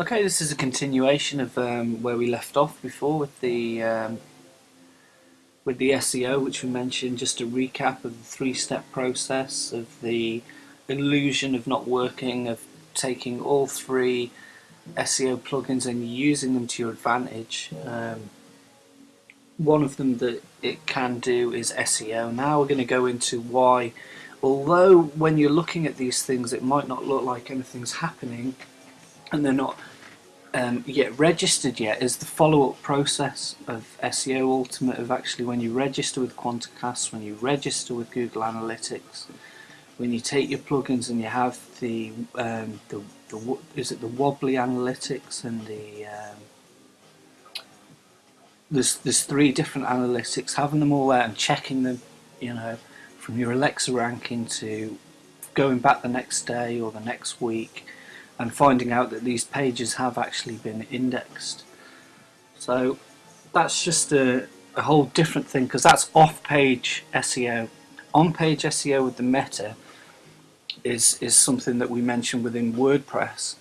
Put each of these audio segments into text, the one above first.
Okay, this is a continuation of um, where we left off before with the um, with the SEO, which we mentioned. Just a recap of the three-step process of the illusion of not working, of taking all three SEO plugins and using them to your advantage. Um, one of them that it can do is SEO. Now we're going to go into why, although when you're looking at these things, it might not look like anything's happening and they're not um, yet registered yet is the follow-up process of SEO Ultimate of actually when you register with Quantcast, when you register with Google Analytics, when you take your plugins and you have the um, the, the is it the wobbly analytics and the um, there's there's three different analytics having them all there and checking them you know from your Alexa ranking to going back the next day or the next week and finding out that these pages have actually been indexed. So that's just a, a whole different thing because that's off-page SEO. On-page SEO with the meta is is something that we mentioned within WordPress.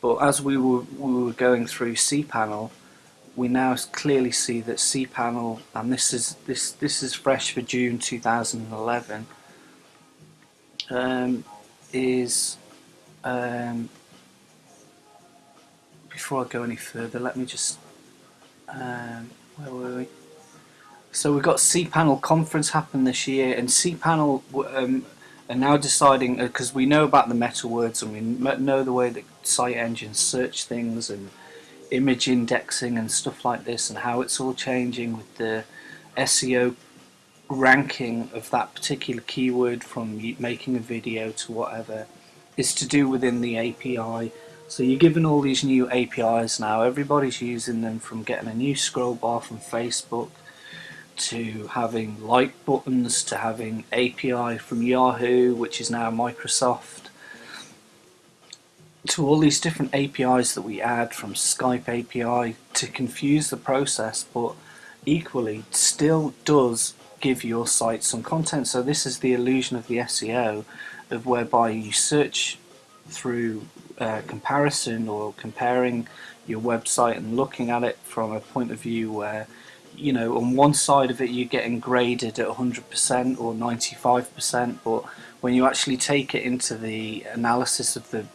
But as we were we were going through cPanel, we now clearly see that cPanel, and this is this this is fresh for June 2011, um, is um, before I go any further, let me just um, where were we? So we've got cPanel conference happen this year, and cPanel um, are now deciding because uh, we know about the meta words and we know the way that site engines search things and image indexing and stuff like this, and how it's all changing with the SEO ranking of that particular keyword from making a video to whatever is to do within the API so you're given all these new APIs now, everybody's using them from getting a new scroll bar from Facebook to having like buttons to having API from Yahoo which is now Microsoft to all these different APIs that we add from Skype API to confuse the process but equally still does give your site some content. So this is the illusion of the SEO of whereby you search through uh, comparison or comparing your website and looking at it from a point of view where you know on one side of it you're getting graded at 100% or 95% but when you actually take it into the analysis of the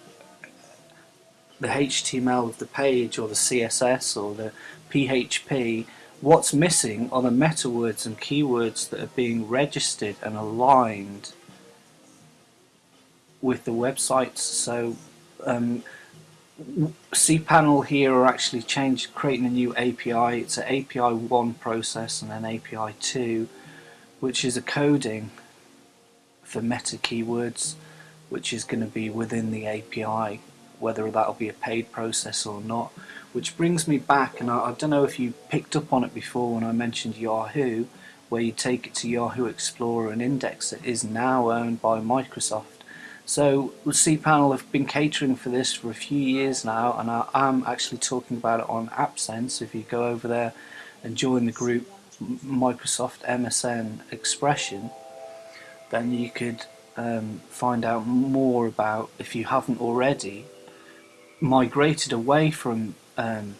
the HTML of the page or the CSS or the PHP what's missing are the meta words and keywords that are being registered and aligned with the websites so um, cPanel here are actually changed, creating a new API. It's an API 1 process and an API 2, which is a coding for meta keywords, which is going to be within the API, whether that'll be a paid process or not. Which brings me back, and I, I don't know if you picked up on it before when I mentioned Yahoo, where you take it to Yahoo Explorer and index it, is now owned by Microsoft. So cPanel have been catering for this for a few years now and I am actually talking about it on AppSense. If you go over there and join the group Microsoft MSN Expression then you could um, find out more about, if you haven't already, migrated away from um,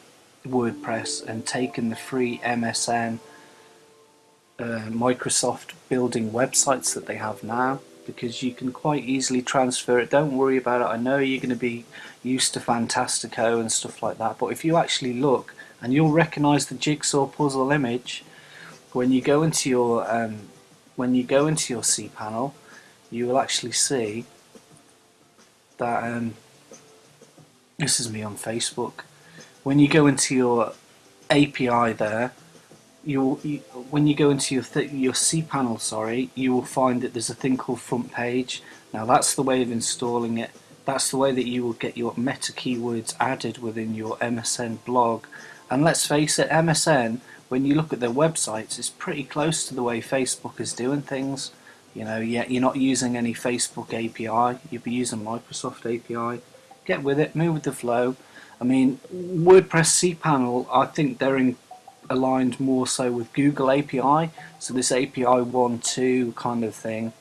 WordPress and taken the free MSN uh, Microsoft building websites that they have now because you can quite easily transfer it. Don't worry about it. I know you're going to be used to Fantastico and stuff like that, but if you actually look and you'll recognize the jigsaw puzzle image when you go into your um, when you go into your cPanel, you will actually see that um, this is me on Facebook. When you go into your API there, you, you when you go into your your cPanel, sorry, you will find that there's a thing called front page. Now that's the way of installing it. That's the way that you will get your meta keywords added within your MSN blog. And let's face it, MSN, when you look at their websites, is pretty close to the way Facebook is doing things. You know, yeah, you're not using any Facebook API, you'll be using Microsoft API. Get with it, move with the flow. I mean, WordPress cPanel, I think they're in aligned more so with Google API so this API 1.2 kind of thing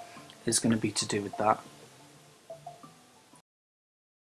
is going to be to do with that